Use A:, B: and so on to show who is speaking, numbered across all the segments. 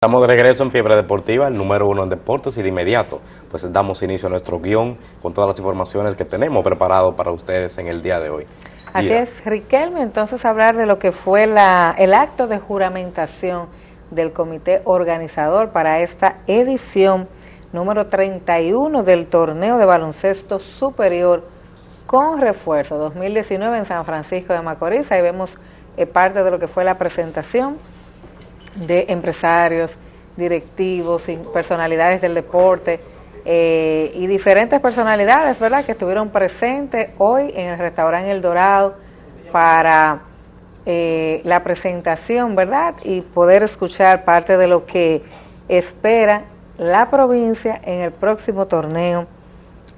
A: Estamos de regreso en Fiebre Deportiva, el número uno en deportes y de inmediato pues damos inicio a nuestro guion con todas las informaciones que tenemos preparado para ustedes en el día de hoy.
B: Así es, Riquelme, entonces hablar de lo que fue la, el acto de juramentación del comité organizador para esta edición número 31 del torneo de baloncesto superior con refuerzo 2019 en San Francisco de Macorís. Ahí vemos eh, parte de lo que fue la presentación de empresarios, directivos, personalidades del deporte eh, y diferentes personalidades, ¿verdad?, que estuvieron presentes hoy en el restaurante El Dorado para eh, la presentación, ¿verdad?, y poder escuchar parte de lo que espera la provincia en el próximo torneo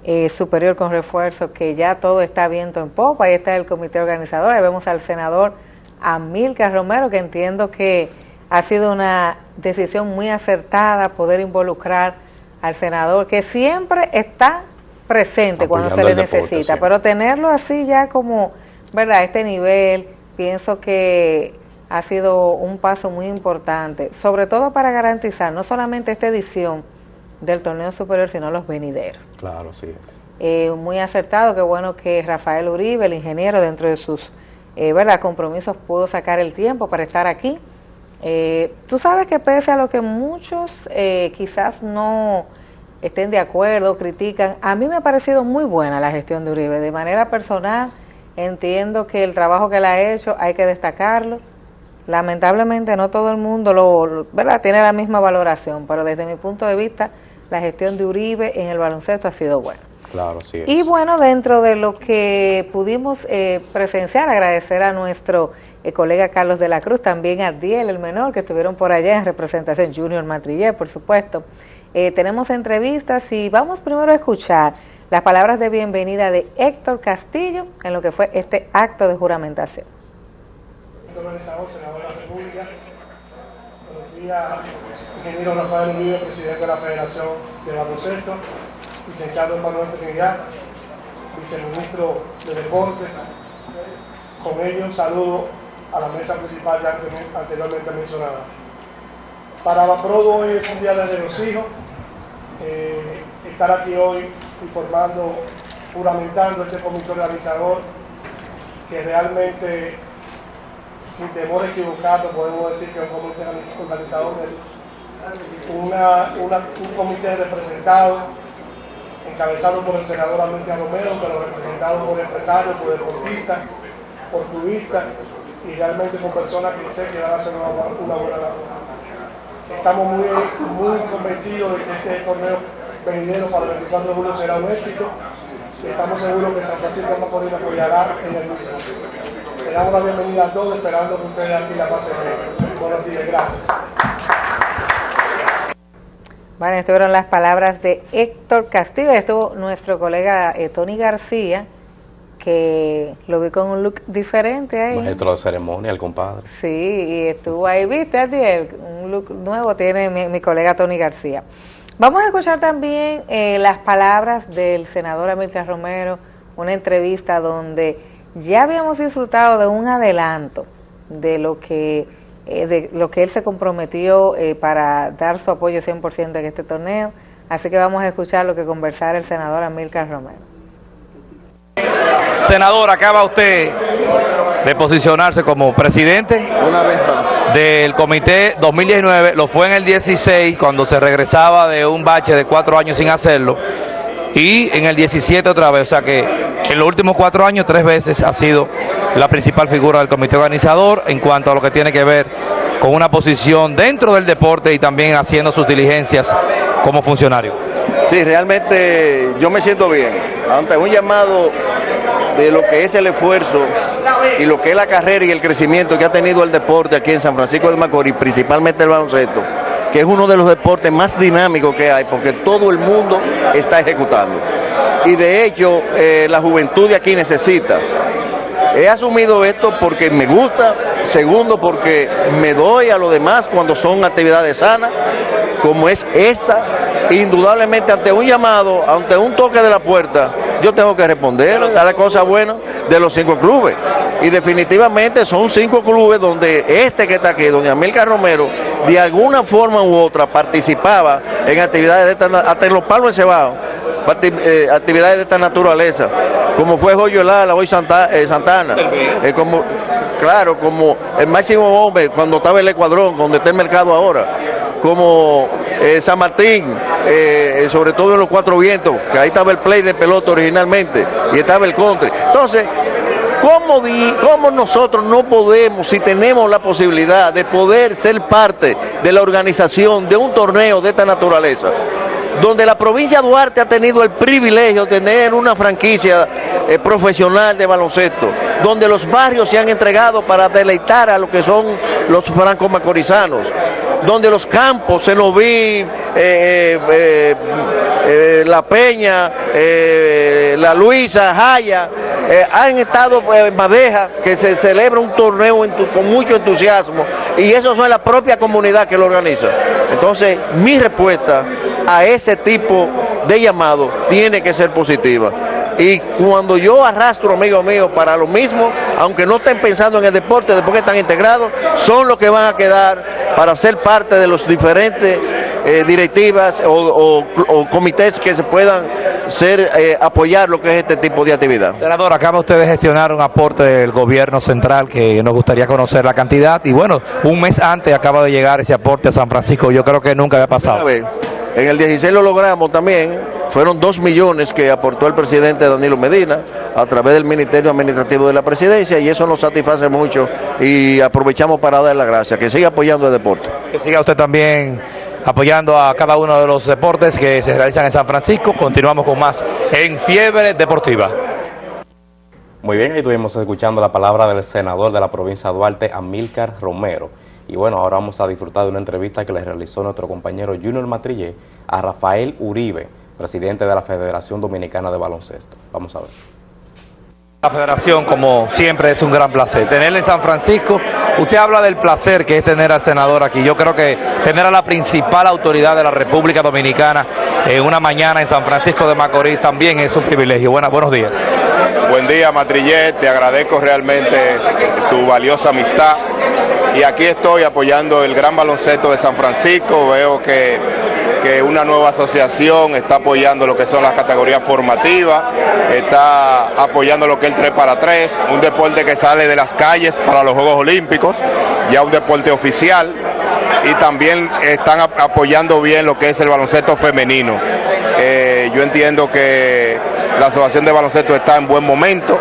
B: eh, superior con refuerzo, que ya todo está viento en popa, ahí está el comité organizador, ahí vemos al senador Amilcar Romero, que entiendo que ha sido una decisión muy acertada poder involucrar al senador, que siempre está presente cuando se le necesita, pero tenerlo así ya como, ¿verdad?, este nivel, pienso que ha sido un paso muy importante, sobre todo para garantizar no solamente esta edición del torneo superior, sino los venideros.
A: Claro, sí es.
B: Eh, muy acertado, qué bueno que Rafael Uribe, el ingeniero, dentro de sus eh, ¿verdad? compromisos, pudo sacar el tiempo para estar aquí eh, tú sabes que pese a lo que muchos eh, quizás no estén de acuerdo, critican, a mí me ha parecido muy buena la gestión de Uribe. De manera personal, entiendo que el trabajo que él ha hecho hay que destacarlo. Lamentablemente no todo el mundo lo, ¿verdad? tiene la misma valoración, pero desde mi punto de vista, la gestión de Uribe en el baloncesto ha sido buena.
A: Claro, sí.
B: Y bueno, dentro de lo que pudimos eh, presenciar, agradecer a nuestro el colega Carlos de la Cruz, también a Diel, el menor, que estuvieron por allá en representación, Junior Matrillé, por supuesto. Eh, tenemos entrevistas y vamos primero a escuchar las palabras de bienvenida de Héctor Castillo en lo que fue este acto de juramentación.
C: buenos días, ingeniero Rafael Uribe, presidente de la Federación de Baloncesto, licenciado Manuel Trinidad, viceministro de Deporte. Con ellos saludo a la mesa principal ya anteriormente mencionada. Para Baprodo hoy es un día de regocijo, eh, estar aquí hoy informando, juramentando este comité organizador, que realmente, sin temor a podemos decir que es un comité organizador de una, un comité representado, encabezado por el senador América Romero, pero representado por empresarios, por deportistas, por turistas, y realmente con personas que sé que van a hacer una, buena labor. Estamos muy, muy convencidos de que este torneo venidero para el 24 de julio será un éxito estamos seguros que San Francisco Macorís apoyará en el mismo. Le damos la bienvenida a todos esperando que ustedes aquí la pasen bien. Buenos días, gracias.
B: Bueno, estuvieron las palabras de Héctor Castillo, estuvo nuestro colega eh, Tony García, que lo vi con un look diferente ahí.
A: Maestro de ceremonia, el compadre.
B: Sí, y estuvo ahí, viste, Adiel, un look nuevo tiene mi, colega Tony García. Vamos a escuchar también eh, las palabras del senador Amílcar Romero, una entrevista donde ya habíamos disfrutado de un adelanto de lo que eh, de lo que él se comprometió eh, para dar su apoyo 100% en este torneo. Así que vamos a escuchar lo que conversara el senador Amílcar Romero.
D: Senador, acaba usted de posicionarse como presidente del comité 2019, lo fue en el 16 cuando se regresaba de un bache de cuatro años sin hacerlo y en el 17 otra vez, o sea que en los últimos cuatro años tres veces ha sido la principal figura del comité organizador en cuanto a lo que tiene que ver con una posición dentro del deporte y también haciendo sus diligencias como funcionario.
E: Sí, realmente yo me siento bien. Ante un llamado de lo que es el esfuerzo y lo que es la carrera y el crecimiento que ha tenido el deporte aquí en San Francisco de Macorís, principalmente el baloncesto, que es uno de los deportes más dinámicos que hay, porque todo el mundo está ejecutando. Y de hecho, eh, la juventud de aquí necesita. He asumido esto porque me gusta, segundo porque me doy a lo demás cuando son actividades sanas, como es esta, indudablemente ante un llamado, ante un toque de la puerta, yo tengo que responder a la cosa buena de los cinco clubes. Y definitivamente son cinco clubes donde este que está aquí, donde Amilcar Romero, de alguna forma u otra participaba en actividades de esta, hasta en los palos de cebado, eh, actividades de esta naturaleza, como fue Joyo Lala, hoy Santa, eh, Santana, eh, como, claro, como el máximo hombre cuando estaba el Ecuadrón, donde está el mercado ahora, como San Martín, sobre todo en los cuatro vientos, que ahí estaba el play de pelota originalmente, y estaba el country. Entonces, ¿Cómo, ¿Cómo, nosotros no podemos, si tenemos la posibilidad de poder ser parte de la organización de un torneo de esta naturaleza, donde la provincia de Duarte ha tenido el privilegio de tener una franquicia eh, profesional de baloncesto, donde los barrios se han entregado para deleitar a lo que son los francos macorizanos, donde los campos, se nos vi, eh, eh, La Peña, La Luisa, Jaya, han estado en Madeja, que se celebra un torneo con mucho entusiasmo, y eso es la propia comunidad que lo organiza. Entonces, mi respuesta a ese tipo de llamado tiene que ser positiva. Y cuando yo arrastro amigos míos para lo mismo, aunque no estén pensando en el deporte, después que están integrados, son los que van a quedar para ser parte de los diferentes eh, directivas o, comités que se puedan ser eh, apoyar lo que es este tipo de actividad.
D: Senador, acaba usted de gestionar un aporte del gobierno central que nos gustaría conocer la cantidad y bueno, un mes antes acaba de llegar ese aporte a San Francisco, yo creo que nunca había pasado.
E: En el 16 lo logramos también, fueron dos millones que aportó el presidente Danilo Medina a través del Ministerio Administrativo de la Presidencia y eso nos satisface mucho y aprovechamos para dar las gracias, que siga apoyando el deporte.
D: Que siga usted también apoyando a cada uno de los deportes que se realizan en San Francisco. Continuamos con más en Fiebre Deportiva.
A: Muy bien, ahí estuvimos escuchando la palabra del senador de la provincia de Duarte, Amílcar Romero. Y bueno, ahora vamos a disfrutar de una entrevista que le realizó nuestro compañero Junior Matrillé a Rafael Uribe, presidente de la Federación Dominicana de Baloncesto. Vamos a ver.
D: La federación, como siempre, es un gran placer. Tenerle en San Francisco, usted habla del placer que es tener al senador aquí. Yo creo que tener a la principal autoridad de la República Dominicana en una mañana en San Francisco de Macorís también es un privilegio. Buenas, buenos días.
F: Buen día, Matrillet. Te agradezco realmente tu valiosa amistad y aquí estoy apoyando el gran baloncesto de San Francisco, veo que, que una nueva asociación está apoyando lo que son las categorías formativas, está apoyando lo que es el 3 para 3, un deporte que sale de las calles para los Juegos Olímpicos, ya un deporte oficial, y también están apoyando bien lo que es el baloncesto femenino. Eh, yo entiendo que la asociación de baloncesto está en buen momento,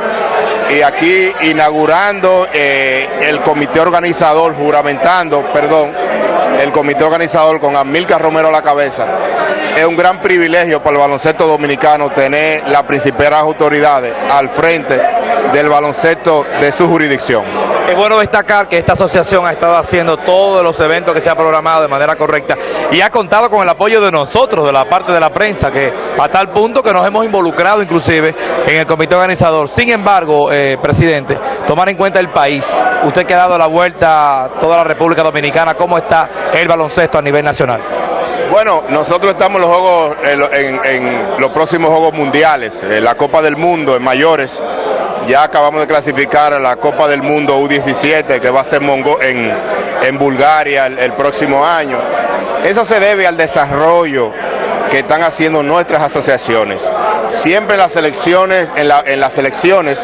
F: y aquí inaugurando eh, el comité organizador, juramentando, perdón, el comité organizador con Amilcar Romero a la cabeza. Es un gran privilegio para el baloncesto dominicano tener las principales autoridades al frente del baloncesto de su jurisdicción.
D: Es bueno destacar que esta asociación ha estado haciendo todos los eventos que se ha programado de manera correcta y ha contado con el apoyo de nosotros, de la parte de la prensa, que a tal punto que nos hemos involucrado inclusive en el comité organizador. Sin embargo, eh, presidente, tomar en cuenta el país, usted que ha dado la vuelta a toda la República Dominicana, ¿cómo está el baloncesto a nivel nacional?
F: Bueno, nosotros estamos en los, juegos, en, los próximos Juegos Mundiales, en la Copa del Mundo en mayores, ya acabamos de clasificar a la Copa del Mundo U17 que va a ser en, en Bulgaria el, próximo año. Eso se debe al desarrollo que están haciendo nuestras asociaciones. Siempre las elecciones, en, en las elecciones,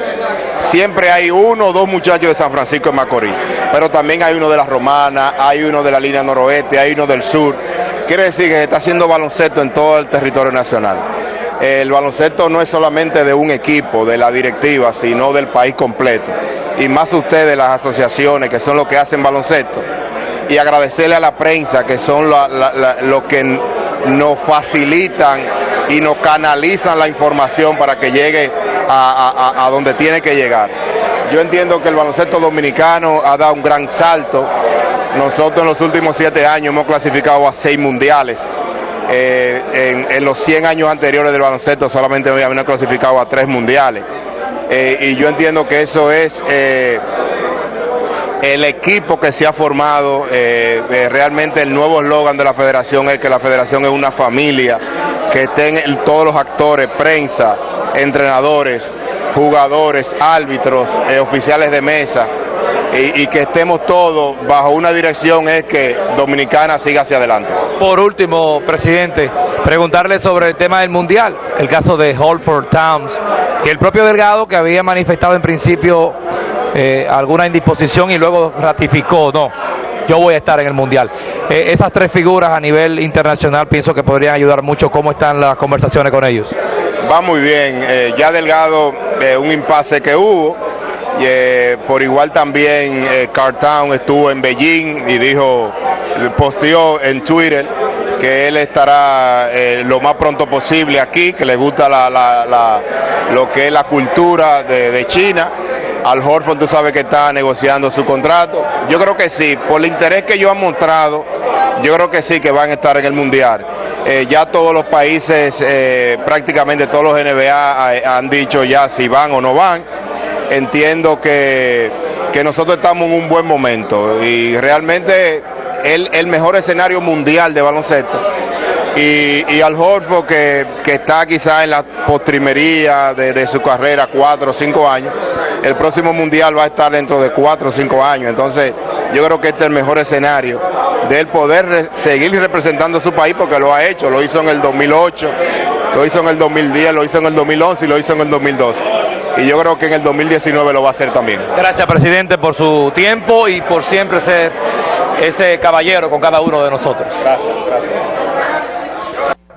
F: siempre hay uno o dos muchachos de San Francisco de Macorís, pero también hay uno de la Romana, hay uno de la línea noroeste, hay uno del sur. Quiere decir que se está haciendo baloncesto en todo el territorio nacional el baloncesto no es solamente de un equipo, de la directiva, sino del país completo. Y más ustedes, las asociaciones, que son los que hacen baloncesto. Y agradecerle a la prensa, que son los que nos facilitan y nos canalizan la información para que llegue a, donde tiene que llegar. Yo entiendo que el baloncesto dominicano ha dado un gran salto. Nosotros en los últimos siete años hemos clasificado a seis mundiales eh, en, los 100 años anteriores del baloncesto solamente habían clasificado a tres mundiales. Eh, y yo entiendo que eso es eh, el equipo que se ha formado, realmente el nuevo eslogan de la federación es que la federación es una familia, que estén todos los actores, prensa, entrenadores, jugadores, árbitros, eh, oficiales de mesa, y, que estemos todos bajo una dirección es que Dominicana siga hacia adelante.
D: Por último, presidente, preguntarle sobre el tema del Mundial, el caso de Holford Towns, que el propio Delgado, que había manifestado en principio eh, alguna indisposición y luego ratificó, no, yo voy a estar en el Mundial. Eh, esas tres figuras a nivel internacional pienso que podrían ayudar mucho. ¿Cómo están las conversaciones con ellos?
F: Va muy bien, eh, ya Delgado, un impasse que hubo, por igual también Cartown estuvo en Beijing y dijo, posteó en Twitter que él estará lo más pronto posible aquí, que le gusta lo que es la cultura de China al Horford tú sabes que está negociando su contrato. Yo creo que sí, por el interés que ellos han mostrado, yo creo que sí que van a estar en el Mundial. Eh, ya todos los países, eh, prácticamente todos los NBA eh, han dicho ya si van o no van. Entiendo que, nosotros estamos en un buen momento y realmente el, el mejor escenario mundial de baloncesto y, al Horford que, está quizás en la postrimería de, su carrera, cuatro o cinco años, el próximo mundial va a estar dentro de cuatro o cinco años. Entonces, yo creo que este es el mejor escenario de él poder seguir representando a su país porque lo ha hecho, lo hizo en el 2008, lo hizo en el 2010, lo hizo en el 2011 y lo hizo en el 2012. Y yo creo que en el 2019 lo va a hacer también.
D: Gracias, presidente, por su tiempo y por siempre ser ese caballero con cada uno de nosotros.
F: Gracias, gracias.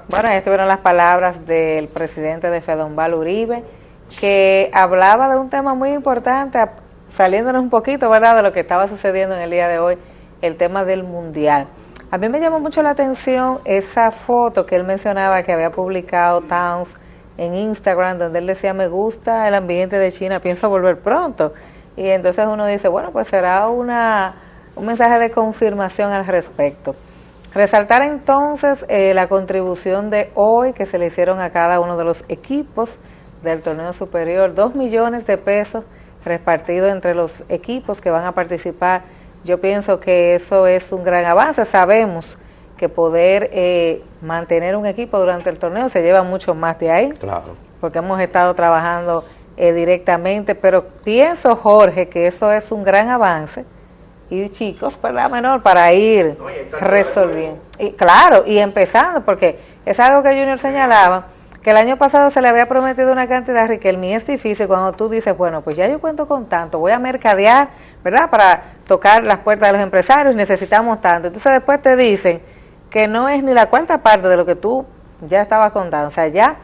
B: Bueno, estas fueron las palabras del presidente de Fedombal Uribe, que hablaba de un tema muy importante, saliéndonos un poquito, ¿verdad?, de lo que estaba sucediendo en el día de hoy, el tema del Mundial. A mí me llamó mucho la atención esa foto que él mencionaba que había publicado Towns en Instagram, donde él decía, me gusta el ambiente de China, pienso volver pronto. Y entonces uno dice, bueno, pues será una, un mensaje de confirmación al respecto. Resaltar entonces eh, la contribución de hoy que se le hicieron a cada uno de los equipos del torneo superior, dos millones de pesos repartidos entre los equipos que van a participar. Yo pienso que eso es un gran avance. Sabemos que poder eh, mantener un equipo durante el torneo se lleva mucho más de ahí, claro. porque hemos estado trabajando eh, directamente, pero pienso, Jorge, que eso es un gran avance y chicos, ¿verdad, menor? Para ir resolviendo. Y claro, y empezando, porque es algo que Junior señalaba, que el año pasado se le había prometido una cantidad, Riquelme, es difícil cuando tú dices, bueno, pues ya yo cuento con tanto, voy a mercadear, ¿verdad? Para tocar las puertas de los empresarios, necesitamos tanto. Entonces después te dicen que no es ni la cuarta parte de lo que tú ya estabas contando. O sea, ya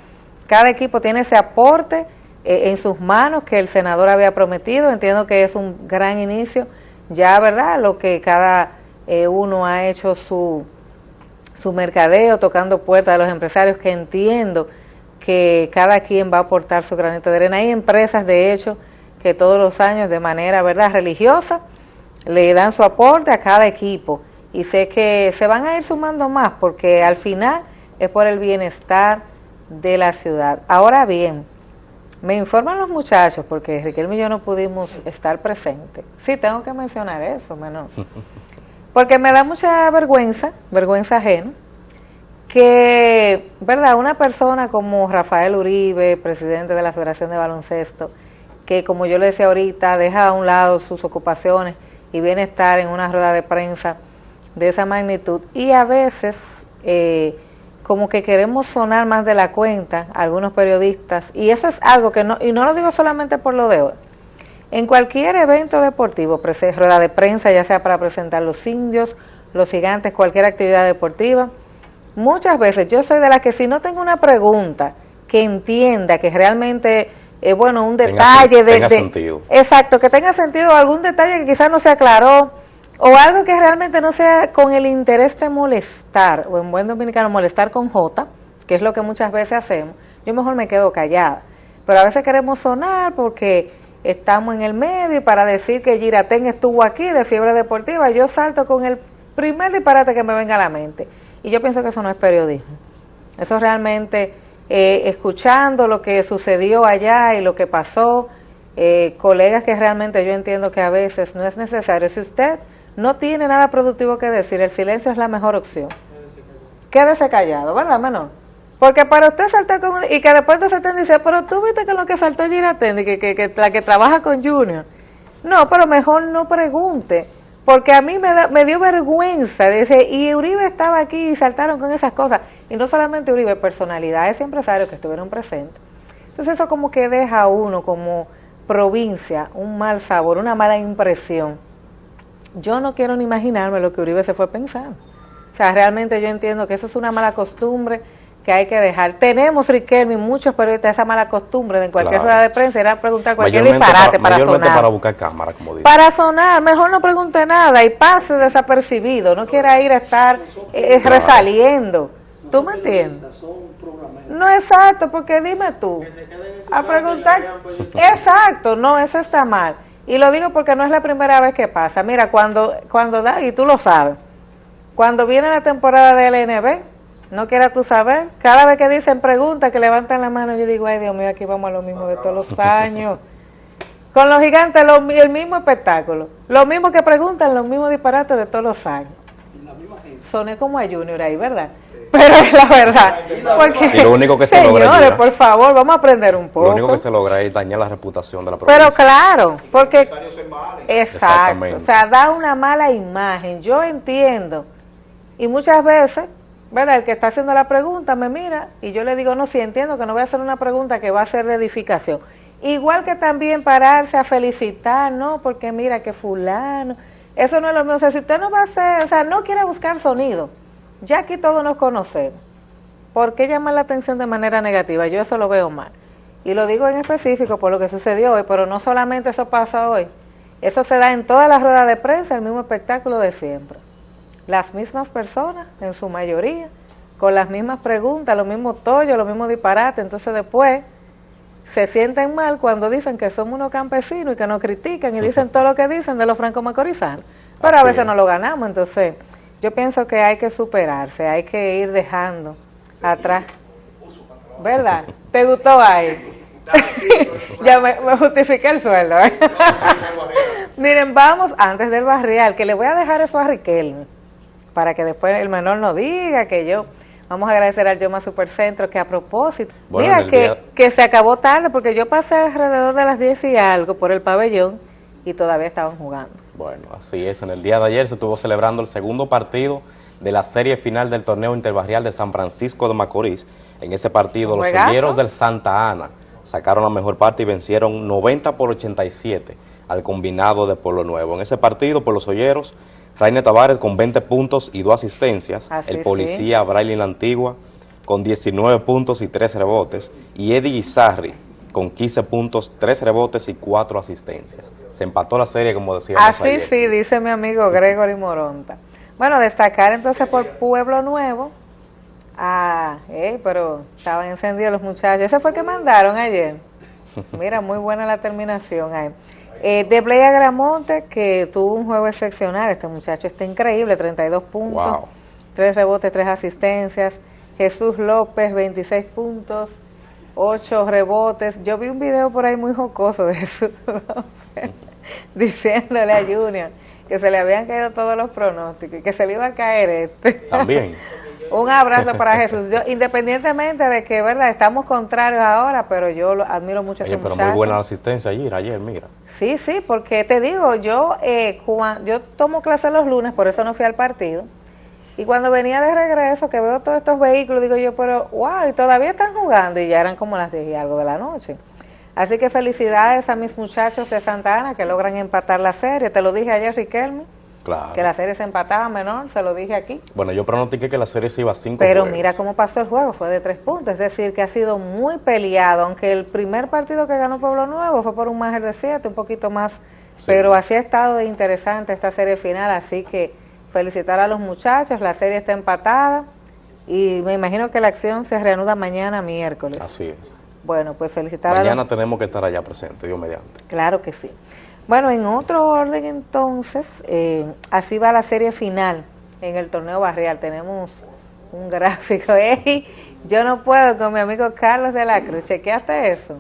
B: cada equipo tiene ese aporte eh, en sus manos que el senador había prometido. Entiendo que es un gran inicio ya, ¿verdad? Lo que cada eh, uno ha hecho su, su mercadeo, tocando puertas de los empresarios, que entiendo que cada quien va a aportar su granito de arena. Hay empresas, de hecho, que todos los años, de manera, ¿verdad?, religiosa, le dan su aporte a cada equipo. Y sé que se van a ir sumando más, porque al final es por el bienestar de la ciudad. Ahora bien, me informan los muchachos, porque Riquelme y yo no pudimos estar presentes. Sí, tengo que mencionar eso, menos. Porque me da mucha vergüenza, vergüenza ajena, que, ¿verdad? Una persona como Rafael Uribe, presidente de la Federación de Baloncesto, que como yo le decía ahorita, deja a un lado sus ocupaciones y viene a estar en una rueda de prensa de esa magnitud y a veces eh, como que queremos sonar más de la cuenta, algunos periodistas, y eso es algo que no, y no lo digo solamente por lo de hoy, en cualquier evento deportivo, rueda de prensa, ya sea para presentar los indios, los gigantes, cualquier actividad deportiva, muchas veces yo soy de las que si no tengo una pregunta que entienda que realmente es bueno un detalle de, sentido. exacto que tenga sentido algún detalle que quizás no se aclaró o algo que realmente no sea con el interés de molestar, o en buen dominicano molestar con J, que es lo que muchas veces hacemos, yo mejor me quedo callada. Pero a veces queremos sonar porque estamos en el medio y para decir que Giratén estuvo aquí de fiebre deportiva, yo salto con el primer disparate que me venga a la mente. Y yo pienso que eso no es periodismo. Eso realmente, eh, escuchando lo que sucedió allá y lo que pasó, eh, colegas que realmente yo entiendo que a veces no es necesario. Si usted no tiene nada productivo que decir, el silencio es la mejor opción. Quédese callado, ¿verdad, menor? Porque para usted saltar con... Y que después de saltar dice, pero tú viste que lo que saltó Giratendi, que, que, que la que trabaja con Junior. No, pero mejor no pregunte. Porque a mí me, me dio vergüenza. Dice, y Uribe estaba aquí y saltaron con esas cosas. Y no solamente Uribe, personalidades y empresarios que estuvieron presentes. Entonces eso como que deja a uno como provincia un mal sabor, una mala impresión. Yo no quiero ni imaginarme lo que Uribe se fue pensando. O sea, realmente yo entiendo que eso es una mala costumbre que hay que dejar. Tenemos, Riquelme, muchos periodistas esa mala costumbre de en cualquier rueda de prensa era preguntar cualquier disparate para, sonar.
A: para buscar cámara, como dice.
B: Para sonar, mejor no pregunte nada y pase desapercibido, no quiera ir a estar eh, resaliendo. ¿Tú me entiendes? No, exacto, porque dime tú, a preguntar, exacto, no, eso está mal. Y lo digo porque no es la primera vez que pasa. Mira, cuando, cuando da, y tú lo sabes, cuando viene la temporada del LNB, no quieras tú saber, cada vez que dicen preguntas, que levantan la mano, yo digo, ay Dios mío, aquí vamos a lo mismo de todos los años. Con los gigantes el mismo espectáculo, lo mismo que preguntan, los mismos disparates de todos los años. Soné como a Junior ahí, ¿verdad? Pero es la verdad. Porque,
A: y lo único que se
B: señores, logra por favor, vamos a aprender un poco.
A: Lo único que se logra es dañar la reputación de la provincia.
B: Pero claro, porque... Exacto, o sea, da una mala imagen. Yo entiendo. Y muchas veces ¿verdad? El que está haciendo la pregunta me mira y yo le digo, no, sí entiendo que no voy a hacer una pregunta que va a ser de edificación. Igual que también pararse a felicitar, ¿no? Porque mira que fulano, eso no es lo mismo. O sea, si usted no va a hacer, o sea, no quiere buscar sonido, ya aquí todos nos conocemos. ¿Por qué llamar la atención de manera negativa? Yo eso lo veo mal. Y lo digo en específico por lo que sucedió hoy, pero no solamente eso pasa hoy. Eso se da en todas las ruedas de prensa, el mismo espectáculo de siempre las mismas personas, en su mayoría, con las mismas preguntas, los mismos tollos, los mismos disparates. Entonces después se sienten mal cuando dicen que somos unos campesinos y que nos critican y dicen todo lo que dicen de los franco-macorizanos. Pero a veces no lo ganamos, entonces yo pienso que hay que superarse, hay que ir dejando atrás. ¿Verdad? ¿Te gustó ahí? ya me, justifiqué el sueldo. ¿eh? Miren, vamos antes del barrial, que le voy a dejar eso a Riquelme para que después el menor no diga que yo... Vamos a agradecer al Yoma Supercentro que a propósito, mira que, que se acabó tarde porque yo pasé alrededor de las 10 y algo por el pabellón y todavía estaban jugando.
A: Bueno, así es, en el día de ayer se estuvo celebrando el segundo partido de la serie final del torneo interbarrial de San Francisco de Macorís. En ese partido los señeros del Santa Ana sacaron la mejor parte y vencieron 90 por 87 al combinado de Pueblo Nuevo. En ese partido, por los olleros, Rainer Tavares con 20 puntos y 2 asistencias, el policía sí. La Antigua con 19 puntos y 3 rebotes, y Eddie Guizarri con 15 puntos, 3 rebotes y 4 asistencias. Se empató la serie, como decíamos
B: Así
A: ayer.
B: sí, dice mi amigo Gregory Moronta. Bueno, destacar entonces por Pueblo Nuevo. Ah, eh, pero estaban encendidos los muchachos. Ese fue el que mandaron ayer. Mira, muy buena la terminación ahí. Eh, de Blea Gramonte, que tuvo un juego excepcional, este muchacho está increíble, 32 puntos, 3 rebotes, 3 asistencias. Jesús López, 26 puntos, 8 rebotes. Yo vi un video por ahí muy jocoso de Jesús López, diciéndole a Junior que se le habían caído todos los pronósticos y que se le iba a caer este.
A: También.
B: Un abrazo para Jesús. Yo, independientemente de que, verdad, estamos contrarios ahora, pero yo lo, admiro mucho a ese
A: pero muy buena asistencia ayer, ayer, mira.
B: Sí, sí, porque te digo, yo eh, yo tomo clase los lunes, por eso no fui al partido. Y cuando venía de regreso, que veo todos estos vehículos, digo yo, pero wow, y todavía están jugando, y ya eran como las 10 y algo de la noche. Así que felicidades a mis muchachos de Santa Ana que logran empatar la serie. Te lo dije ayer, Riquelme. Que la serie se empataba menor, se lo dije aquí.
A: Bueno, yo pronostiqué que la serie se iba a cinco
B: Pero mira cómo pasó el juego, fue de tres puntos. Es decir, que ha sido muy peleado, aunque el primer partido que ganó Pueblo Nuevo fue por un margen de siete, un poquito más. Pero así ha estado de interesante esta serie final, así que felicitar a los muchachos, la serie está empatada y me imagino que la acción se reanuda mañana miércoles.
A: Así es.
B: Bueno, pues felicitar
A: mañana
B: a
A: Mañana tenemos que estar allá presente, Dios mediante.
B: Claro que sí. Bueno, en otro orden entonces, eh, así va la serie final en el torneo barrial. Tenemos un gráfico. Ey, yo no puedo con mi amigo Carlos de la Cruz. Chequeaste eso.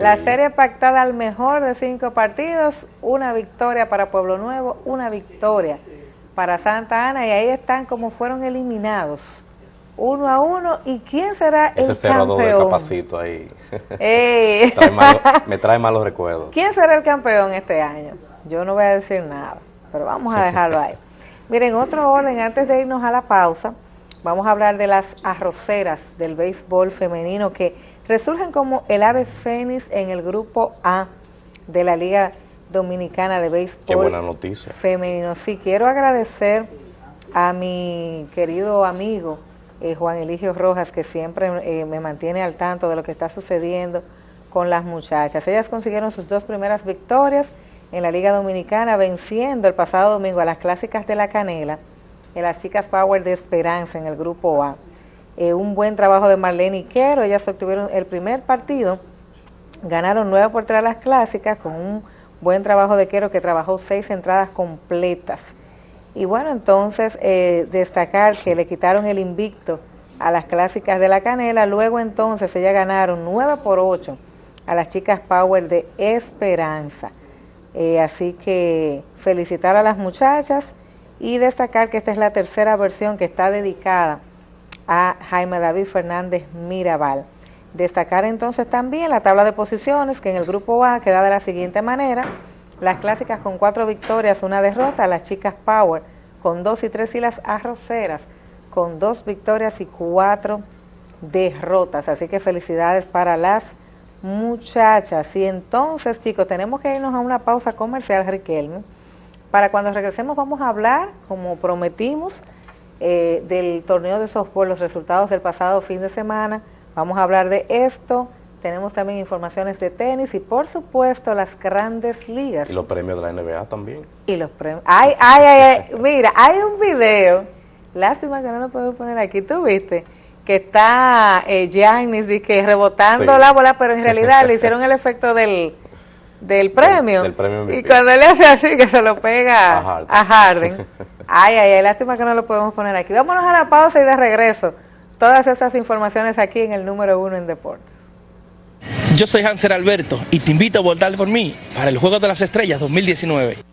B: La serie pactada al mejor de cinco partidos, una victoria para Pueblo Nuevo, una victoria para Santa Ana y ahí están como fueron eliminados uno a uno. ¿Y quién será
A: Ese
B: el
A: cerrador del
B: campeón?
A: capacito ahí.
B: Ey.
A: Trae malo- me trae malos recuerdos.
B: ¿Quién será el campeón este año? Yo no voy a decir nada, pero vamos a dejarlo ahí. Miren, otro orden, antes de irnos a la pausa, vamos a hablar de las arroceras del béisbol femenino que resurgen como el ave fénix en el grupo A de la Liga Dominicana de Béisbol
A: Qué buena noticia.
B: femenino. Sí, quiero agradecer a mi querido amigo eh, Juan Eligio Rojas, que siempre eh, me mantiene al tanto de lo que está sucediendo con las muchachas. Ellas consiguieron sus dos primeras victorias en la Liga Dominicana, venciendo el pasado domingo a las clásicas de la Canela, en las chicas Power de Esperanza en el grupo A. Eh, un buen trabajo de Marlene Iquero, ellas obtuvieron el primer partido, ganaron 9 por 3 las clásicas con un buen trabajo de Quero que trabajó seis entradas completas. Y bueno, entonces eh, destacar que le quitaron el invicto a las clásicas de la Canela, luego entonces ellas ganaron 9 por 8 a las chicas Power de Esperanza. Eh, así que felicitar a las muchachas y destacar que esta es la tercera versión que está dedicada a Jaime David Fernández Mirabal. Destacar entonces también la tabla de posiciones que en el grupo A queda de la siguiente manera. Las clásicas con cuatro victorias, una derrota, las chicas Power con dos y tres y las arroceras con dos victorias y cuatro derrotas. Así que felicidades para las muchachas. Y entonces, chicos, tenemos que irnos a una pausa comercial, Riquelme. Para cuando regresemos vamos a hablar, como prometimos, eh, del torneo de softball, los resultados del pasado fin de semana. Vamos a hablar de esto. Tenemos también informaciones de tenis y, por supuesto, las grandes ligas.
A: Y los premios de la NBA también.
B: Y los premios. Ay, ay, ay, ay. Mira, hay un video. Lástima que no lo podemos poner aquí. ¿Tú viste? Que está eh, Giannis que rebotando
A: Sí.
B: la bola, pero en realidad le hicieron el efecto del, del premio.
A: del premio
B: y cuando él hace así, que se lo pega
A: A Harden.
B: a Harden. Ay, ay, ay. Lástima que no lo podemos poner aquí. Vámonos a la pausa y de regreso. Todas esas informaciones aquí en el número uno en deportes.
G: Yo soy Hanser Alberto y te invito a votar por mí para el Juego de las Estrellas 2019.